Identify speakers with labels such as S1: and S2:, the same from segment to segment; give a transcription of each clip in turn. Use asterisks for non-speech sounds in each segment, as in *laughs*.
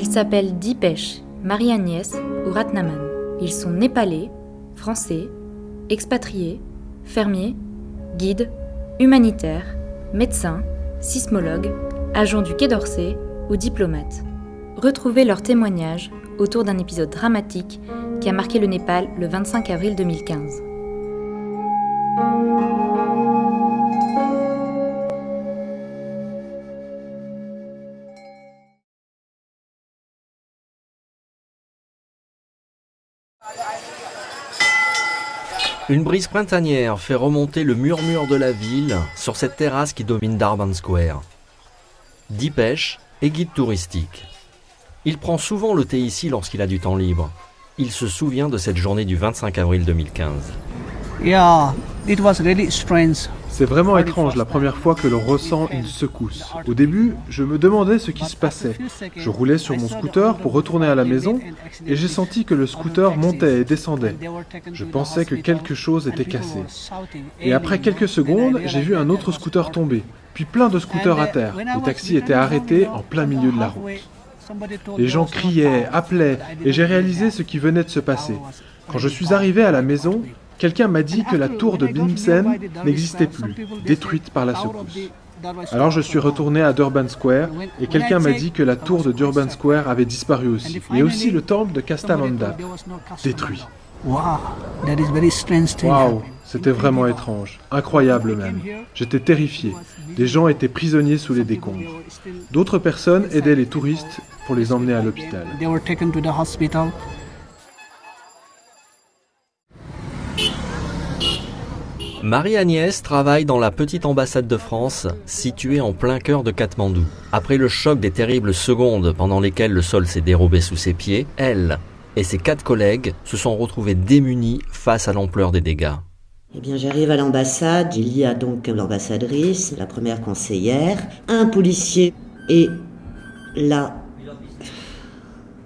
S1: Ils s'appellent Dipesh, Marie-Agnès ou Ratnaman. Ils sont népalais, français, expatriés, fermiers, guides, humanitaires, médecins, sismologues, agents du Quai d'Orsay ou diplomates. Retrouvez leurs témoignages autour d'un épisode dramatique qui a marqué le Népal le 25 avril 2015.
S2: Une brise printanière fait remonter le murmure de la ville sur cette terrasse qui domine Darban Square. Dipesh est guide touristique. Il prend souvent le thé ici lorsqu'il a du temps libre. Il se souvient de cette journée du 25 avril 2015.
S3: Yeah, it was really strange.
S4: C'est vraiment étrange la première fois que l'on ressent une secousse. Au début, je me demandais ce qui se passait. Je roulais sur mon scooter pour retourner à la maison et j'ai senti que le scooter montait et descendait. Je pensais que quelque chose était cassé. Et après quelques secondes, j'ai vu un autre scooter tomber, puis plein de scooters à terre. Les taxis étaient arrêtés en plein milieu de la route. Les gens criaient, appelaient, et j'ai réalisé ce qui venait de se passer. Quand je suis arrivé à la maison, quelqu'un m'a dit que la tour de Bimsen n'existait plus, détruite par la secousse. Alors je suis retourné à Durban Square et quelqu'un m'a dit que la tour de Durban Square avait disparu aussi, et aussi le temple de Kastamanda, détruit. Waouh, c'était vraiment étrange, incroyable même. J'étais terrifié. Des gens étaient prisonniers sous les décombres. D'autres personnes aidaient les touristes pour les emmener à l'hôpital.
S2: Marie-Agnès travaille dans la petite ambassade de France, située en plein cœur de Katmandou. Après le choc des terribles secondes pendant lesquelles le sol s'est dérobé sous ses pieds, elle et ses quatre collègues se sont retrouvés démunis face à l'ampleur des dégâts.
S5: Eh bien, j'arrive à l'ambassade, il y a donc l'ambassadrice, la première conseillère, un policier et là,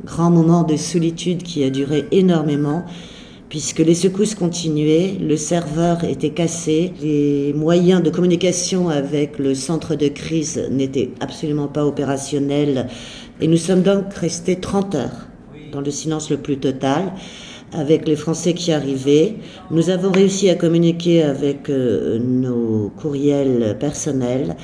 S5: grand moment de solitude qui a duré énormément puisque les secousses continuaient, le serveur était cassé, les moyens de communication avec le centre de crise n'étaient absolument pas opérationnels, et nous sommes donc restés 30 heures dans le silence le plus total avec les Français qui arrivaient. Nous avons réussi à communiquer avec euh, nos courriels personnels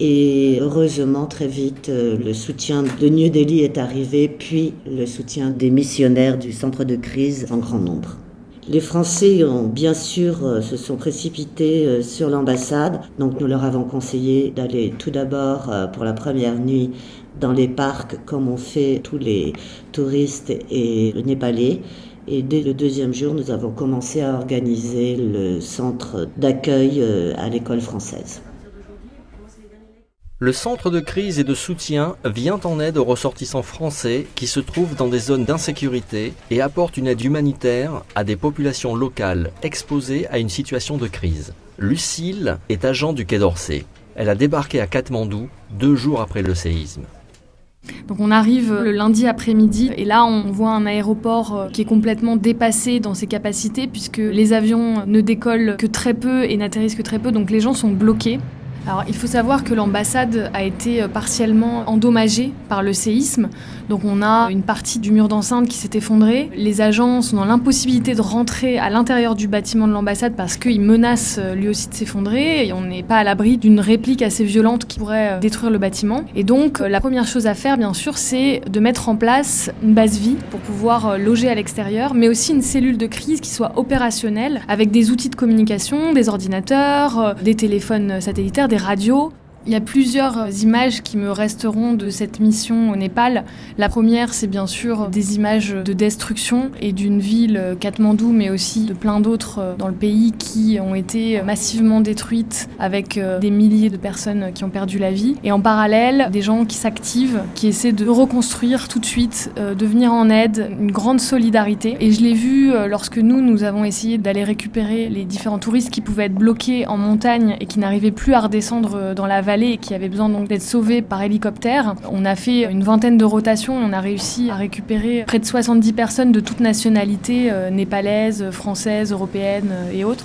S5: et heureusement, très vite, euh, le soutien de New Delhi est arrivé, puis le soutien des missionnaires du centre de crise en grand nombre. Les Français ont bien sûr euh, se sont précipités euh, sur l'ambassade, donc nous leur avons conseillé d'aller tout d'abord euh, pour la première nuit dans les parcs comme ont fait tous les touristes et les Népalais. Et dès le deuxième jour, nous avons commencé à organiser le centre d'accueil à l'école française.
S2: Le centre de crise et de soutien vient en aide aux ressortissants français qui se trouvent dans des zones d'insécurité et apporte une aide humanitaire à des populations locales exposées à une situation de crise. Lucille est agent du Quai d'Orsay. Elle a débarqué à Katmandou deux jours après le séisme.
S6: On arrive le lundi après-midi et là on voit un aéroport euh, qui est complètement dépassé dans ses capacités puisque les avions ne décollent que très peu et n'atterrissent que très peu donc les gens sont bloqués. Alors, il faut savoir que l'ambassade a été euh, partiellement endommagée par le séisme. Donc, on a une partie du mur d'enceinte qui s'est effondré. Les agents sont dans l'impossibilité de rentrer à l'intérieur du bâtiment de l'ambassade parce qu'il menace euh, lui aussi de s'effondrer. Et on n'est pas à l'abri d'une réplique assez violente qui pourrait euh, détruire le bâtiment. Et donc, la première chose à faire, bien sûr, c'est de mettre en place une base vie pour pouvoir loger à l'extérieur, mais aussi une cellule de crise qui soit opérationnelle avec des outils de communication, des ordinateurs, des téléphones satellitaires, radios. Il y a plusieurs images qui me resteront de cette mission au Népal. La première, c'est bien sûr des images de destruction et d'une ville, Katmandou, mais aussi de plein d'autres dans le pays qui ont été massivement détruites avec euh, des milliers de personnes qui ont perdu la vie. Et en parallèle, des gens qui s'activent, qui essaient de reconstruire tout de suite, euh, de venir en aide, une grande solidarité. Et je l'ai vu euh, lorsque nous, nous avons essayé d'aller récupérer les différents touristes qui pouvaient être bloqués en montagne et qui n'arrivaient plus à redescendre dans la vallée et qui avait besoin d'être sauvés par hélicoptère. On a fait une vingtaine de rotations et on a réussi à récupérer près de 70 personnes de toutes nationalités, euh, népalaises, françaises, européennes euh, et autres.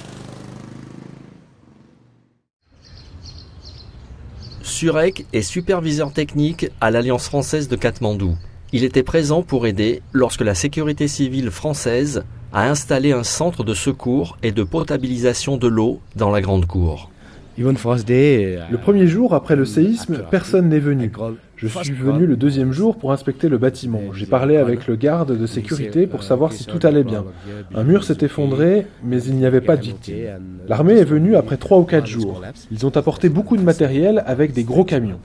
S2: Surek est superviseur technique à l'Alliance française de Katmandou. Il était présent pour aider lorsque la sécurité civile française a installé un centre de secours et de potabilisation de l'eau dans la grande cour.
S4: Le premier jour après le séisme, personne n'est venu. Je suis venu le deuxième jour pour inspecter le bâtiment. J'ai parlé avec le garde de sécurité pour savoir si tout allait bien. Un mur s'est effondré, mais il n'y avait pas de victimes. L'armée est venue après trois ou quatre jours. Ils ont apporté beaucoup de matériel avec des gros camions.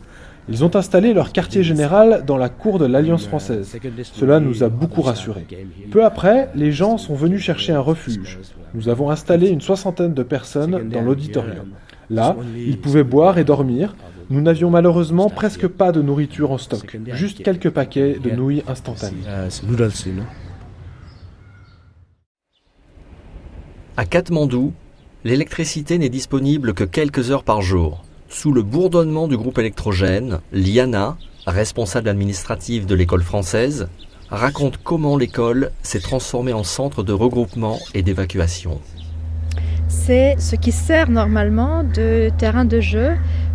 S4: Ils ont installé leur quartier général dans la cour de l'Alliance française. Cela nous a beaucoup rassurés. Peu après, les gens sont venus chercher un refuge. Nous avons installé une soixantaine de personnes dans l'auditorium. Là, ils pouvaient boire et dormir. Nous n'avions malheureusement presque pas de nourriture en stock, juste quelques paquets de nouilles instantanées.
S2: À Katmandou, l'électricité n'est disponible que quelques heures par jour. Sous le bourdonnement du groupe électrogène, Liana, responsable administrative de l'école française, raconte comment l'école s'est transformée en centre de regroupement et d'évacuation
S7: c'est ce qui sert normalement de terrain de jeu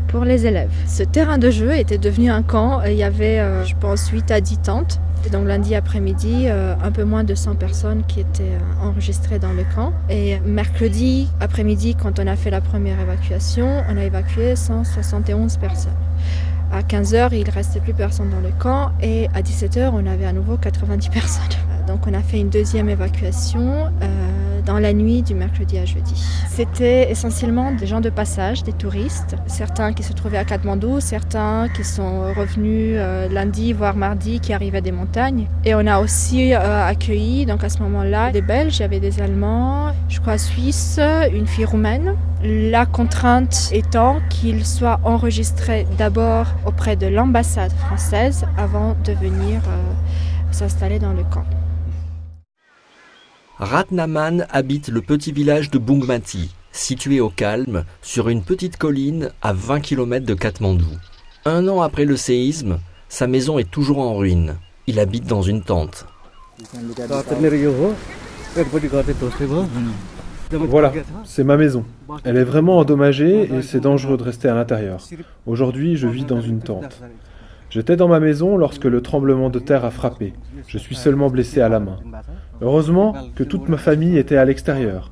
S7: pour les élèves. Ce terrain de jeu était devenu un camp. Il y avait, euh, je pense, 8 à 10 tentes. Donc lundi après-midi, euh, un peu moins de 100 personnes qui étaient euh, enregistrées dans le camp. Et mercredi après-midi, quand on a fait la première évacuation, on a évacué 171 personnes. À 15h, il ne restait plus personne dans le camp et à 17h, on avait à nouveau 90 personnes. *laughs* Donc on a fait une deuxième évacuation dans la nuit du mercredi à jeudi. C'était essentiellement des gens de passage, des touristes, certains qui se trouvaient à Katmandou, certains qui sont revenus euh, lundi voire mardi qui arrivaient des montagnes. Et on a aussi euh, accueilli donc à ce moment-là des Belges, il y avait des Allemands, je crois Suisses, une fille roumaine. La contrainte étant qu'ils soient enregistrés d'abord auprès de l'ambassade française avant de venir s'installer dans le camp.
S2: Ratnaman habite le petit village de Bungmati, situé au calme, sur une petite colline à 20 km de Katmandou. Un an après le séisme, sa maison est toujours en ruine. Il habite dans une tente.
S4: Voilà, c'est ma maison. Elle est vraiment endommagée et c'est dangereux de rester à l'intérieur. Aujourd'hui, je vis dans une tente. J'étais dans ma maison lorsque le tremblement de terre a frappé. Je suis seulement blessé à la main. Heureusement que toute ma famille était à l'extérieur.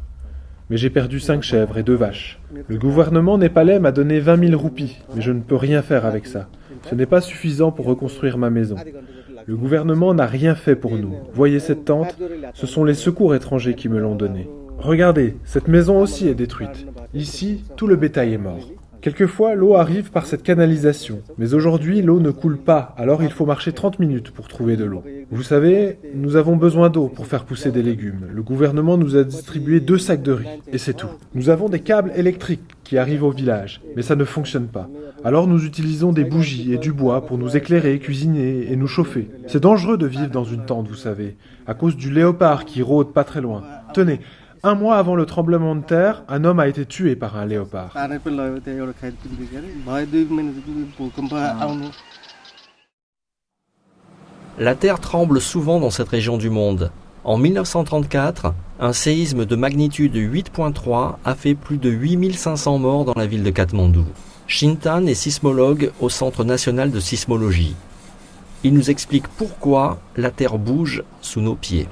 S4: Mais j'ai perdu cinq chèvres et deux vaches. Le gouvernement népalais m'a donné 20 000 roupies, mais je ne peux rien faire avec ça. Ce n'est pas suffisant pour reconstruire ma maison. Le gouvernement n'a rien fait pour nous. Voyez cette tente? Ce sont les secours étrangers qui me l'ont donnée. Regardez, cette maison aussi est détruite. Ici, tout le bétail est mort. Quelquefois, l'eau arrive par cette canalisation, mais aujourd'hui, l'eau ne coule pas, alors il faut marcher 30 minutes pour trouver de l'eau. Vous savez, nous avons besoin d'eau pour faire pousser des légumes. Le gouvernement nous a distribué deux sacs de riz, et c'est tout. Nous avons des câbles électriques qui arrivent au village, mais ça ne fonctionne pas. Alors nous utilisons des bougies et du bois pour nous éclairer, cuisiner et nous chauffer. C'est dangereux de vivre dans une tente, vous savez, à cause du léopard qui rôde pas très loin. Tenez, un mois avant le tremblement de terre, un homme a été tué par un léopard.
S2: La terre tremble souvent dans cette région du monde. En 1934, un séisme de magnitude 8.3 a fait plus de 8500 morts dans la ville de Katmandou. Shintan est sismologue au Centre national de sismologie. Il nous explique pourquoi la terre bouge sous nos pieds.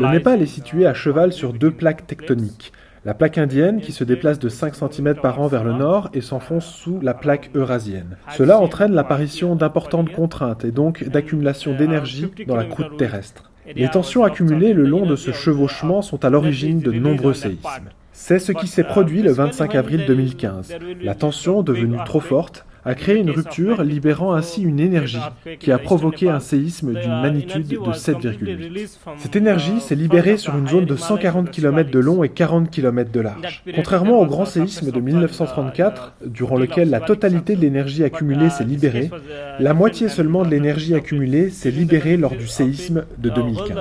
S4: Le Népal est situé à cheval sur deux plaques tectoniques. La plaque indienne qui se déplace de 5 cm par an vers le nord et s'enfonce sous la plaque eurasienne. Cela entraîne l'apparition d'importantes contraintes et donc d'accumulation d'énergie dans la croûte terrestre. Les tensions accumulées le long de ce chevauchement sont à l'origine de nombreux séismes. C'est ce qui s'est produit le 25 avril 2015. La tension, devenue trop forte, a créé une rupture, libérant ainsi une énergie qui a provoqué un séisme d'une magnitude de 7,8. Cette énergie s'est libérée sur une zone de 140 km de long et 40 km de large. Contrairement au grand séisme de 1934, durant lequel la totalité de l'énergie accumulée s'est libérée, la moitié seulement de l'énergie accumulée s'est libérée lors du séisme de 2015.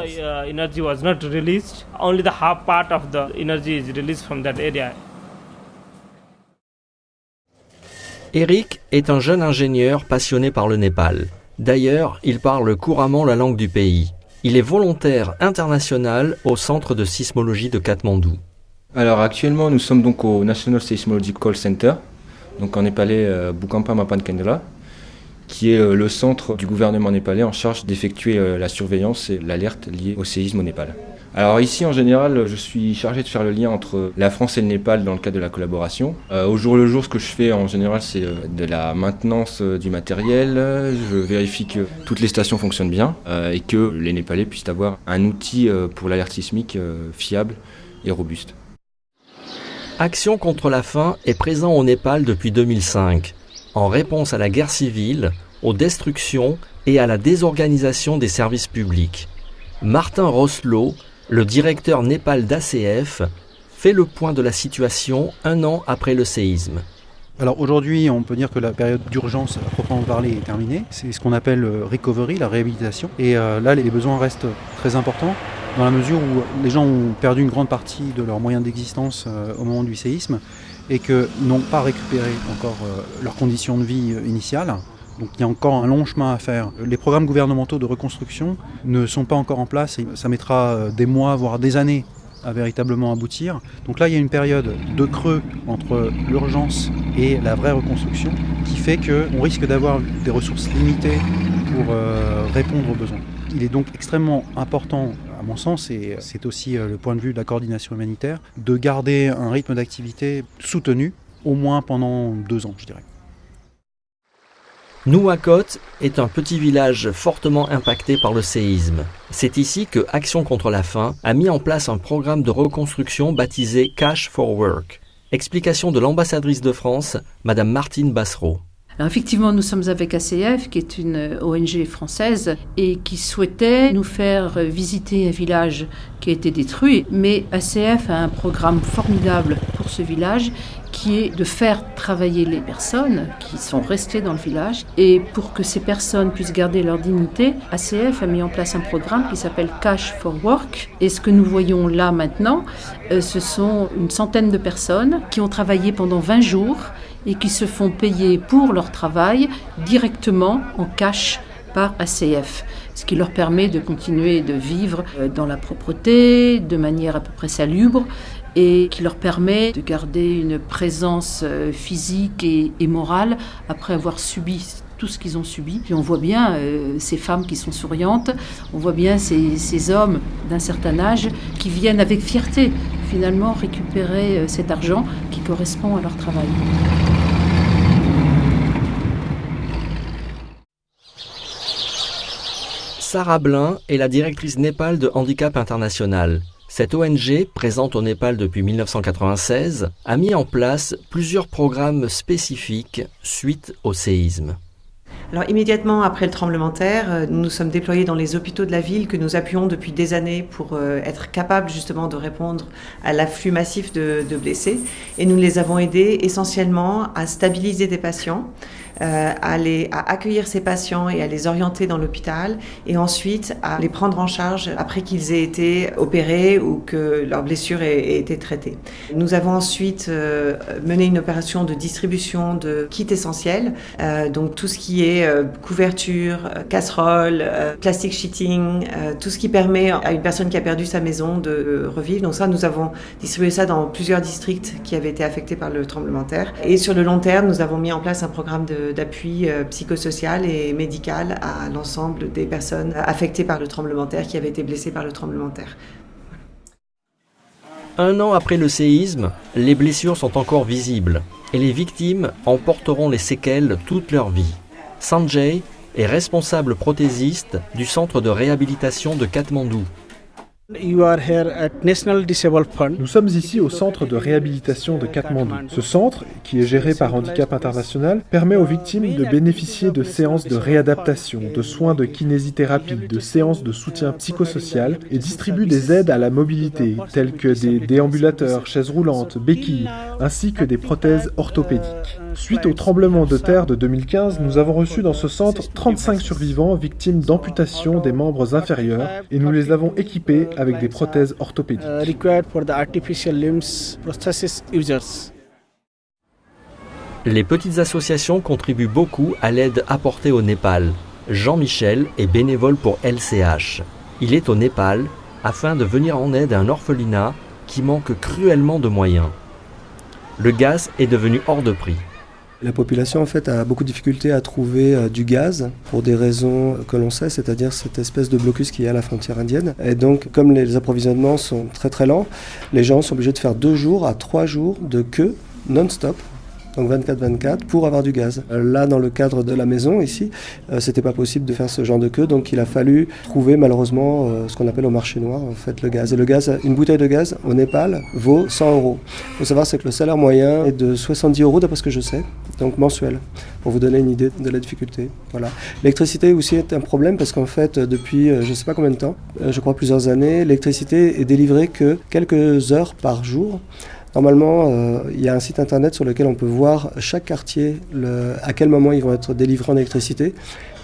S2: Eric est un jeune ingénieur passionné par le Népal. D'ailleurs, il parle couramment la langue du pays. Il est volontaire international au centre de sismologie de Katmandou.
S8: Alors actuellement, nous sommes donc au National Seismological Center, donc en népalais euh, Bukampa Mapan qui est le centre du gouvernement népalais en charge d'effectuer la surveillance et l'alerte liée au séisme au Népal. Alors ici, en général, je suis chargé de faire le lien entre la France et le Népal dans le cadre de la collaboration. Euh, au jour le jour, ce que je fais en général, c'est euh, de la maintenance euh, du matériel. Je vérifie que toutes les stations fonctionnent bien et que les Népalais puissent avoir un outil pour l'alerte sismique fiable et robuste.
S2: Action contre la faim est présent au Népal depuis 2005, en réponse à la guerre civile, aux destructions et à la désorganisation des services publics. Martin Roslo le directeur Népal d'ACF fait le point de la situation un an après le séisme.
S9: Alors aujourd'hui, on peut dire que la période d'urgence à proprement parler est terminée. C'est ce qu'on appelle le recovery, la réhabilitation. Et euh, là, les besoins restent très importants dans la mesure où les gens ont perdu une grande partie de leurs moyens d'existence euh, au moment du séisme et que n'ont pas récupéré encore euh, leurs conditions de vie initiales. Donc il y a encore un long chemin à faire. Les programmes gouvernementaux de reconstruction ne sont pas encore en place et ça mettra euh, des mois, voire des années à véritablement aboutir. Donc là, il y a une période de creux entre l'urgence et la vraie reconstruction qui fait qu'on risque d'avoir des ressources limitées pour euh, répondre aux besoins. Il est donc extrêmement important, à mon sens, et c'est aussi euh, le point de vue de la coordination humanitaire, de garder un rythme d'activité soutenu, au moins pendant deux ans, je dirais.
S2: Nouakot est un petit village fortement impacté par le séisme. C'est ici que Action contre la faim a mis en place un programme de reconstruction baptisé Cash for Work. Explication de l'ambassadrice de France, Madame Martine Bassereau.
S10: Alors effectivement, nous sommes avec ACF, qui est une ONG française, et qui souhaitait nous faire visiter un village qui a été détruit. Mais ACF a un programme formidable pour ce village qui est de faire travailler les personnes qui sont restées dans le village. Et pour que ces personnes puissent garder leur dignité, ACF a mis en place un programme qui s'appelle Cash for Work. Et ce que nous voyons là maintenant, euh, ce sont une centaine de personnes qui ont travaillé pendant 20 jours et qui se font payer pour leur travail directement en cash par ACF, ce qui leur permet de continuer de vivre euh, dans la propreté, de manière à peu près salubre, et qui leur permet de garder une présence euh, physique et, morale après avoir subi tout ce qu'ils ont subi. Et on voit bien euh, ces femmes qui sont souriantes, on voit bien ces, hommes d'un certain âge qui viennent avec fierté finalement récupérer euh, cet argent qui correspond à leur travail.
S2: Sarah Blin est la directrice Népal de Handicap International. Cette ONG, présente au Népal depuis 1996, a mis en place plusieurs programmes spécifiques suite au séisme.
S11: Alors immédiatement après le tremblement de terre, euh, nous nous sommes déployés dans les hôpitaux de la ville que nous appuyons depuis des années pour euh, être capables justement de répondre à l'afflux massif de, de blessés. Et nous les avons aidés essentiellement à stabiliser des patients, euh, à, les, à accueillir ces patients et à les orienter dans l'hôpital et ensuite à les prendre en charge après qu'ils aient été opérés ou que leurs blessures aient, été traitées. Nous avons ensuite euh, mené une opération de distribution de kits essentiels, euh, donc tout ce qui est couverture, casserole, plastic sheeting, tout ce qui permet à une personne qui a perdu sa maison de revivre. Donc ça, nous avons distribué ça dans plusieurs districts qui avaient été affectés par le tremblement de terre. Et sur le long terme, nous avons mis en place un programme de d'appui euh, psychosocial et médical à l'ensemble des personnes affectées par le tremblement de terre, qui avaient été blessées par le tremblement de terre.
S2: Un an après le séisme, les blessures sont encore visibles et les victimes en porteront les séquelles toute leur vie. Sanjay est responsable prothésiste du centre de réhabilitation de Katmandou.
S4: Nous sommes ici au centre de réhabilitation de Katmandou. Ce centre, qui est géré par Handicap International, permet aux victimes de bénéficier de séances de réadaptation, de soins de kinésithérapie, de séances de soutien psychosocial et distribue des aides à la mobilité, telles que des déambulateurs, chaises roulantes, béquilles, ainsi que des prothèses orthopédiques. Suite au tremblement de terre de 2015, nous avons reçu dans ce centre 35 survivants victimes d'amputations des membres inférieurs et nous les avons équipés avec des prothèses orthopédiques.
S2: Les petites associations contribuent beaucoup à l'aide apportée au Népal. Jean-Michel est bénévole pour LCH. Il est au Népal afin de venir en aide à un orphelinat qui manque cruellement de moyens. Le gaz est devenu hors de prix.
S12: La population en fait a beaucoup de difficultés à trouver euh, du gaz pour des raisons que l'on sait, c'est-à-dire cette espèce de blocus qui est à la frontière indienne. Et donc comme les approvisionnements sont très très lents, les gens sont obligés de faire deux jours à trois jours de queue non-stop donc 24-24, pour avoir du gaz. Euh, là, dans le cadre de la maison, ici, euh, c'était pas possible de faire ce genre de queue, donc il a fallu trouver malheureusement euh, ce qu'on appelle au marché noir, en fait, le gaz. Et le gaz, une bouteille de gaz au Népal vaut 100 euros. Il faut savoir, c'est que le salaire moyen est de 70 euros, d'après ce que je sais, donc mensuel, pour vous donner une idée de la difficulté. Voilà. L'électricité aussi est un problème parce qu'en fait, depuis je sais pas combien de temps, je crois plusieurs années, l'électricité est délivrée que quelques heures par jour. Normalement, euh, il y a un site internet sur lequel on peut voir chaque quartier, à quel moment ils vont être délivrés en électricité.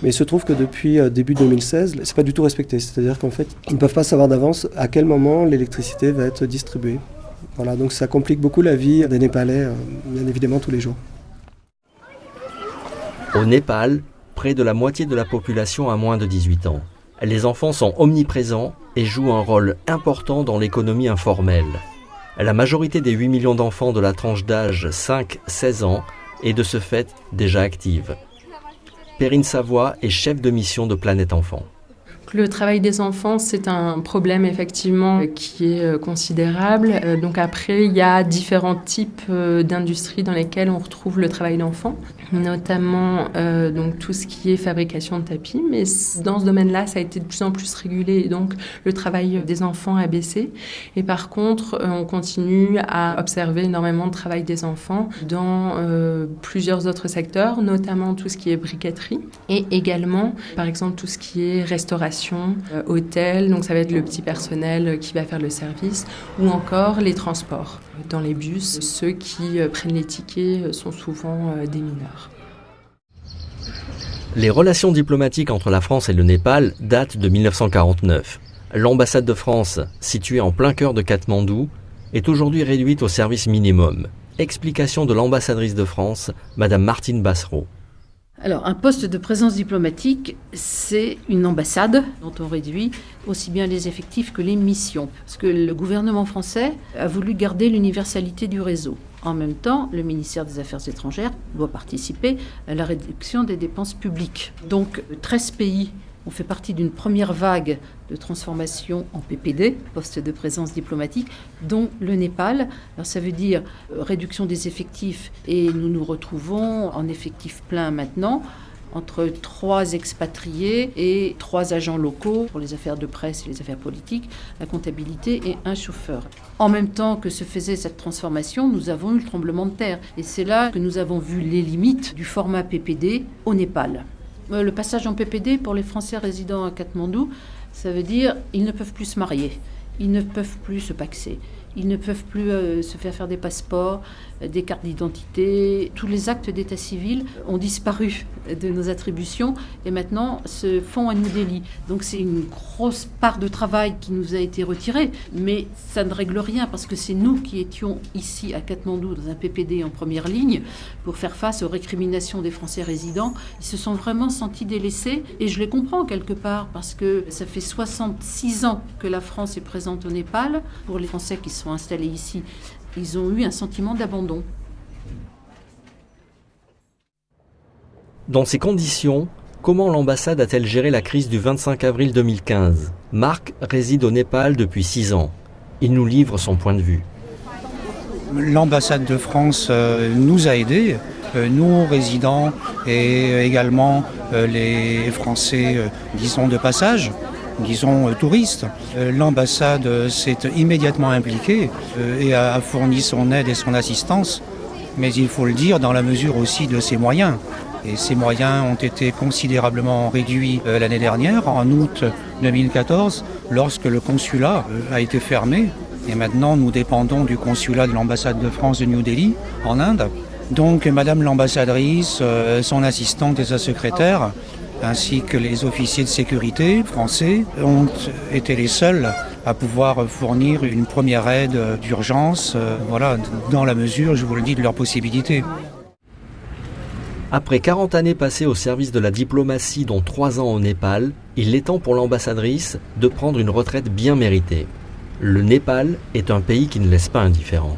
S12: Mais il se trouve que depuis euh, début 2016, c'est pas du tout respecté. C'est-à-dire qu'en fait, ils ne peuvent pas savoir d'avance à quel moment l'électricité va être distribuée. Voilà, donc ça complique beaucoup la vie des Népalais, euh, bien évidemment, tous les jours.
S2: Au Népal, près de la moitié de la population a moins de 18 ans. Les enfants sont omniprésents et jouent un rôle important dans l'économie informelle. La majorité des 8 millions d'enfants de la tranche d'âge 5-16 ans est de ce fait déjà active. Perrine Savoie est chef de mission de Planète Enfant.
S13: Le travail des enfants, c'est un problème effectivement qui est euh, considérable. Euh, donc après, il y a différents types euh, d'industries dans lesquelles on retrouve le travail d'enfants, notamment donc tout ce qui est fabrication de tapis. Mais dans ce domaine-là, ça a été de plus en plus régulé, donc le travail des enfants a baissé. Et par contre, on continue à observer énormément de travail des enfants dans plusieurs autres secteurs, notamment tout ce qui est briqueterie et également, par exemple, tout ce qui est restauration euh, hôtel, donc ça va être le petit personnel qui va faire le service, ou encore les transports. Dans les bus, ceux qui euh, prennent les tickets euh, sont souvent des mineurs.
S2: Les relations diplomatiques entre la France et le Népal datent de 1949. L'ambassade de France, située en plein cœur de Katmandou, est aujourd'hui réduite au service minimum. Explication de l'ambassadrice de France, Madame Martine Bassereau.
S10: Alors, un poste de présence diplomatique, c'est une ambassade dont on réduit aussi bien les effectifs que les missions. Parce que le gouvernement français a voulu garder l'universalité du réseau. En même temps, le ministère des Affaires étrangères doit participer à la réduction des dépenses publiques. Donc, 13 pays on fait partie d'une première vague de transformation en PPD, poste de présence diplomatique, dont le Népal. Alors ça veut dire euh, réduction des effectifs et nous nous retrouvons en effectif plein maintenant entre trois expatriés et trois agents locaux pour les affaires de presse et les affaires politiques, la comptabilité et un chauffeur. En même temps que se faisait cette transformation, nous avons eu le tremblement de terre. Et c'est là que nous avons vu les limites du format PPD au Népal. Euh, le passage en PPD pour les Français résidant à Katmandou, ça veut dire ils ne peuvent plus se marier, ils ne peuvent plus se paxer, ils ne peuvent plus euh, se faire faire des passeports, des cartes d'identité. Tous les actes d'état civil ont disparu de nos attributions et maintenant se font à New Delhi. Donc c'est une grosse part de travail qui nous a été retirée, mais ça ne règle rien parce que c'est nous qui étions ici à Katmandou dans un PPD en première ligne pour faire face aux récriminations des Français résidents. Ils se sont vraiment sentis délaissés et je les comprends quelque part parce que ça fait 66 ans que la France est présente au Népal. Pour les Français qui sont installés ici, ils ont eu un sentiment d'abandon.
S2: Dans ces conditions, comment l'ambassade a-t-elle géré la crise du 25 avril 2015 Marc réside au Népal depuis six ans. Il nous livre son point de vue.
S14: L'ambassade de France euh, nous a aidés, euh, nous résidents et également euh, les Français, disons, de passage disons, touristes. L'ambassade s'est immédiatement impliquée et a fourni son aide et son assistance, mais il faut le dire dans la mesure aussi de ses moyens. Et ces moyens ont été considérablement réduits euh, l'année dernière, en août 2014, lorsque le consulat euh, a été fermé. Et maintenant, nous dépendons du consulat de l'ambassade de France de New Delhi, en Inde. Donc, Madame l'ambassadrice, euh, son assistante et sa secrétaire, ainsi que les officiers de sécurité français, ont été les seuls à pouvoir fournir une première aide d'urgence, voilà, dans la mesure, je vous le dis, de leurs possibilités.
S2: Après 40 années passées au service de la diplomatie, dont 3 ans au Népal, il est temps pour l'ambassadrice de prendre une retraite bien méritée. Le Népal est un pays qui ne laisse pas indifférent.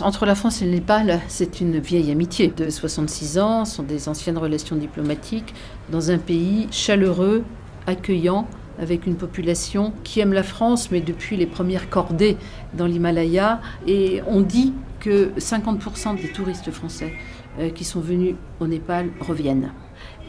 S10: Entre la France et le Népal, c'est une vieille amitié de 66 ans, ce sont des anciennes relations diplomatiques dans un pays chaleureux, accueillant, avec une population qui aime la France, mais depuis les premières cordées dans l'Himalaya. Et on dit que 50% des touristes français euh, qui sont venus au Népal reviennent.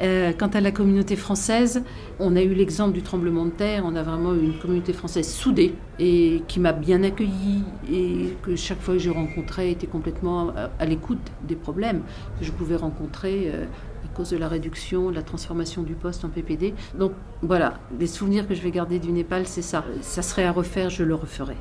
S10: Euh, quant à la communauté française, on a eu l'exemple du tremblement de terre, on a vraiment eu une communauté française soudée et qui m'a bien accueillie et que chaque fois que je rencontrais était complètement à, l'écoute des problèmes que je pouvais rencontrer euh, à cause de la réduction, de la transformation du poste en PPD. Donc voilà, les souvenirs que je vais garder du Népal, c'est ça. Ça serait à refaire, je le referai.